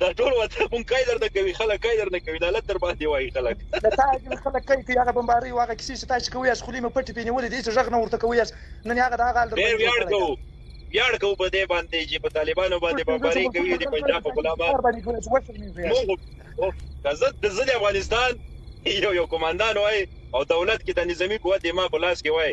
دا ټول وطن مونږ کای درنه کوي خلک کای درنه کوي دا لتر باندې وایي خلک د تا دین خلک کای کوي هغه بمباري او هغه کیسې چې تاسو کوی اس خلی مې پټې پې نیولې دي چې ژغ نه ورته کوی اس نن هغه دا غال در باندې ویاړ کوو ویاړ کوو په دې باندې چې په طالبانو باندې بمباري کوي د پنجاب په غلامانو موږ زه د زړه افغانستان یو یو کمانډان وای او دولت کې د نظامی قوت ما په لاس کې وای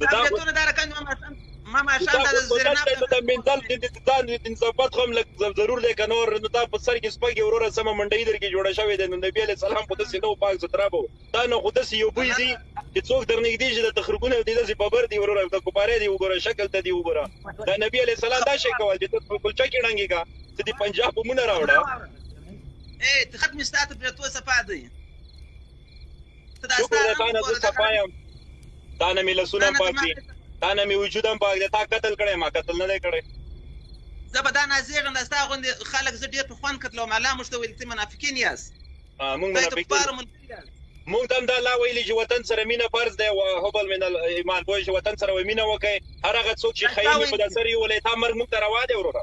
دا ګټونه دا رقم ما ماشام ما ماشام دا زرنا دا منټال دې دا دې صفات کوم لک ضرور دې کنور نو دا په سر کې سپګي وروره سم منډي در کې جوړه شوې ده نو نبی عليه السلام خو دې نو پاک سترابو دا نو خو دې یو بوي دي چې څوک درنګدي چې د تخربونه دې دې په بر دي وروره د کوپاره دې وګوره شکل ته دې وګوره دا نبی عليه السلام دا شي کول چې په کلچا کې ډنګي کا چې دې پنجاب مونږ راوړه اے ختم ستاته پرتو صفات دی شکر دی تا نه زه صفا یم تا نه مې لاسونه هم پاک دي تا نه مې وجود هم پاک دی تا قتل کړی ما قتل نه دی کړی زه به دا نازېږم دا ستا غوندې خلک زه ډېر په خوند قتلوم الله موږ ته ویل ته منافقین یاست موږ منافقین مونږ ته دا لا ویلي چې وطن سره مینه فرض دی او حبل من ایمان پوه شي وطن سره مینه وکړي هر هغه څوک چې خیر په دسر یو ولې تا مرګ مونږ ته روا دی وروره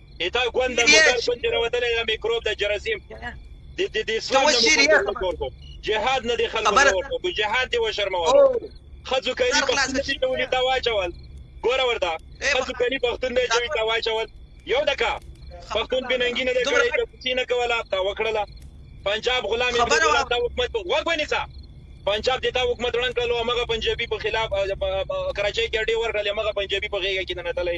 دا ګوند د مردار ګوند راوتلی دا میکروب د جراثیم د د د اسلام نه مخالفت ورکو جهاد نه دی خلکو ته ورکو جهاد دی وشرمولو خځو کلی پښتون دی ته ولې دا واچول ګوره ورته خځو کلی پښتون دی چې دا واچول یو دکا پښتون بننګی نه دی کړی چې نه کوله تا وکړله پنجاب غلام یې دا حکومت وګونی څه پنجاب د تا حکومت وړاندې کړلو هغه پنجابي په خلاف کراچۍ کې اډې ورکړلې هغه پنجابي په غیږه کې نه تللی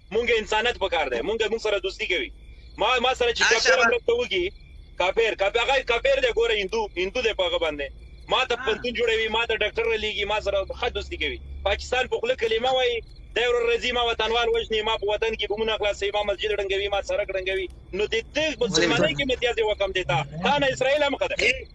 مونږ انسانت پکار دی مونږ مونږ سره دوستی کوي ما ما سره چې کافر مرسته وکي کافر کافر هغه کافر دی ګوره هندو هندو دی په هغه باندې ما ته پنتون جوړوي ما ته ډاکټر لګي ما سره ښه دوستی کوي پاکستان په خله کلمه وایي دا ور رزي ما وطنوال وژني ما په وطن کې بمونه خلاصي ما مسجد ړنګوي ما سرک ړنګوي نو د دې مسلمانۍ کې متیازه وکم دیتا تا نه اسرائیل هم خدای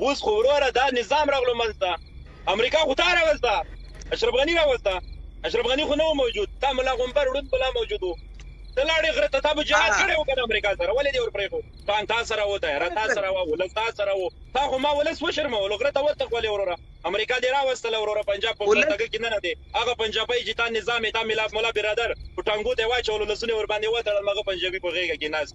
اوس خو وروره دا نظام راغلو منځته امریکا خو تا راوسته اشرف غني راوسته اشرف غني خو نه موجود تا ملا غومبر ړوند بلا موجود وو ته لاړې غره ته تا به جهاد کړی و کنه امریکا سره ولې دې ورپرېښو تان تا سره و طیاره تا سره وه ولس تا سره و تا خو ما ولس وشرمولو غره ته وتښولې وروره امریکا دې راوستله وروره پنجاب په پرتګه کې نه دی هغه پنجابی چې تا نظام یې تا ملا ملا برادر په ټانګو ته یې واچولو لاسونه یې ورباندې وتړل هغه پنجابي په غېږه کې ناست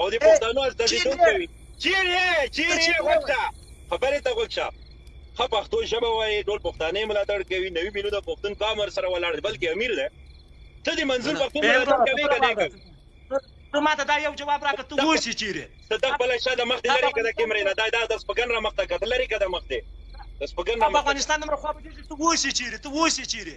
او د پښتنو استازیتوب کوي چیرې چیرې غوښتا خبره ته غوښتا خه پښتو ژبه وایي ټول پښتانه ملاتړ کوي نوي میلیونه پښتون قام ور سره ولاړ بلکې امیر ده ته د منظور پښتون ملاتړ کوي کنه کوي ته ماته دا یو جواب راکړه ته اوس چیرې ته د خپل شاده مخ دې لري کده کیمرې نه دا د سپګن را مخ ته کتل لري کده مخ دې د سپګن را مخ افغانستان نمبر خو به دې ته اوس چیرې ته اوس چیرې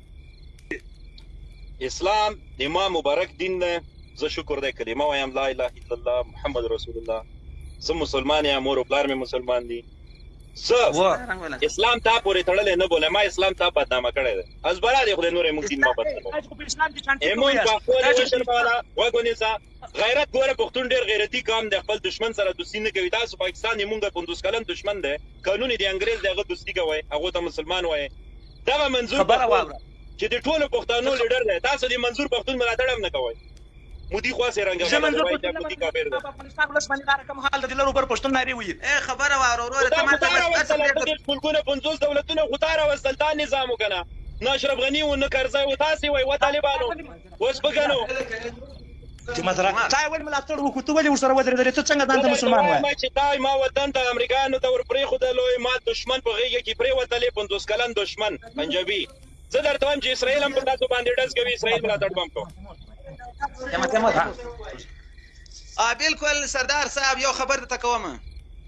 اسلام د ما مبارک دین ده زه شکر دی کلمه وایم لا اله الا الله محمد رسول الله زه مسلمان یم مور او پلار مې مسلمان دي زه اسلام تا پورې تړلې نه بوله ما اسلام تا بدنامه کړی دی از برا دی خو نور موږ دین ما بدنامه اسلام کې شانتي کوم یاست غیرت ګوره پښتون ډیر غیرتی قام دی خپل دشمن سره دوستی نه کوی تاسو پاکستان یی مونږ پنځوس کلن دشمن دی قانونی دی انګریز دی هغه دوستی کوی هغو ته مسلمان وایی دغه منظور پښتون چی دی ټولو پښتانو لیډر دی تاسو دی منظور پښتون ملاتړ هم نه کوی مودی خوا سه رنګ غلا دی وای دا مودی کافر دی افغانستان ولس باندې دار کوم حال دی لرو بر پښتون ناری وی اے خبره واره وروره ته ماته بس اته پریږده دیر ملکونه پنځوس دولتونه خو تا راوستل تا نظام وکنه نه اشرف غنی و نه کرزی و تاسو وای و طالبانو اوس په ګنو چې مزرا تا ول ملاتړ وکړو ته ولې ورسره ودرېدلې ته څنګه ځان ته مسلمان وایې ما چې تا ما وطن د امریکایانو ته ور پرېښودلو ما دښمن په غېږه کې پرېوتلې پنځوس کلن دښمن پنجابي زه درته وایم چې اسرائیل هم په تاسو باندې ډز کوي اسرائیل ملاتړ به هم کوم بالکل سردار صاحب یو خبر درته کوم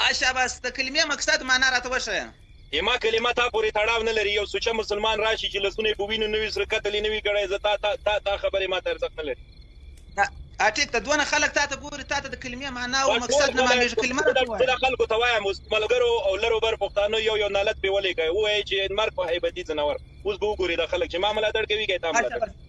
اه شاباس د کلمې مقصد مانا راته وښیه. اما کلمه تا پورې تړاو نه لري یو سوچه مسلمان راشي چې لاسونه یې په وینو نه وي سره قتل یې نه وي کړی زه تا تا تا تا خبرې ماته ارزښت نه لري. اه ټیک ده دونه خلک تاته ګوري تاته د کلمې مانا او مقصد نه معلومیږي کلمه راته ووایه. زه دا خلکو ته وایم اوس ملګرو او لر او بر پښتانه یو یو نالت پرې ولیکئ ووایئ چې مرګ په هیبتي ځناور اوس به وګوري دا خلک چې ما ملاتړ کوي که تا ملاتړ کوي.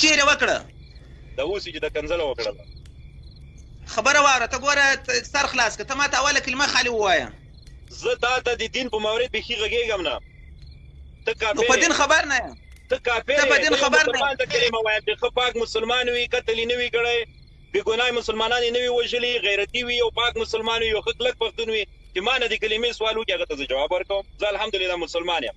چیرې وکړه. د اوسي چې د کنځله وکړل. خبره واوره ته ګوره سر خلاص که ته ماته اوله کلمه خالي ووايه. زه تا ته د دین په مورد بیخي غږیږم نه ته کافر نو په دین خبر نه ته کافر ته په دین خبر نه ته کلمه وایم چې خو پاک مسلمان وي قتل نه وي کړی بی ګناه مسلمانان نه وي وژلي غیرتی وي او پاک مسلمان وي او خلک پښتون وي چې ما نه د کلمې سوال وکړي هغه ته جواب ورکوم زه الحمدلله مسلمان یم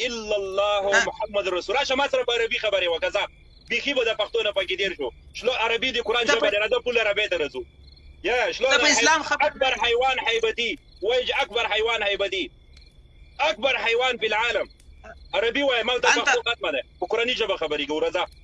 الا الله ها محمد رسول راشه ما سره په عربي خبرې وکړه ځه بیخي به د پښتو نه پکې تېر شو شلو عربي د قرآن ته ژبه په ده راځه پوله عربۍ ته راځو یا شلو ته په حی... اسلام خبر اکبر حیوان حیبتي وایج اکبر حیوان حیبتي اکبر حیوان په العالم عربي وای ما ته انت پښتو ختمه ده په قرآني ژبه خبرې کوو راځه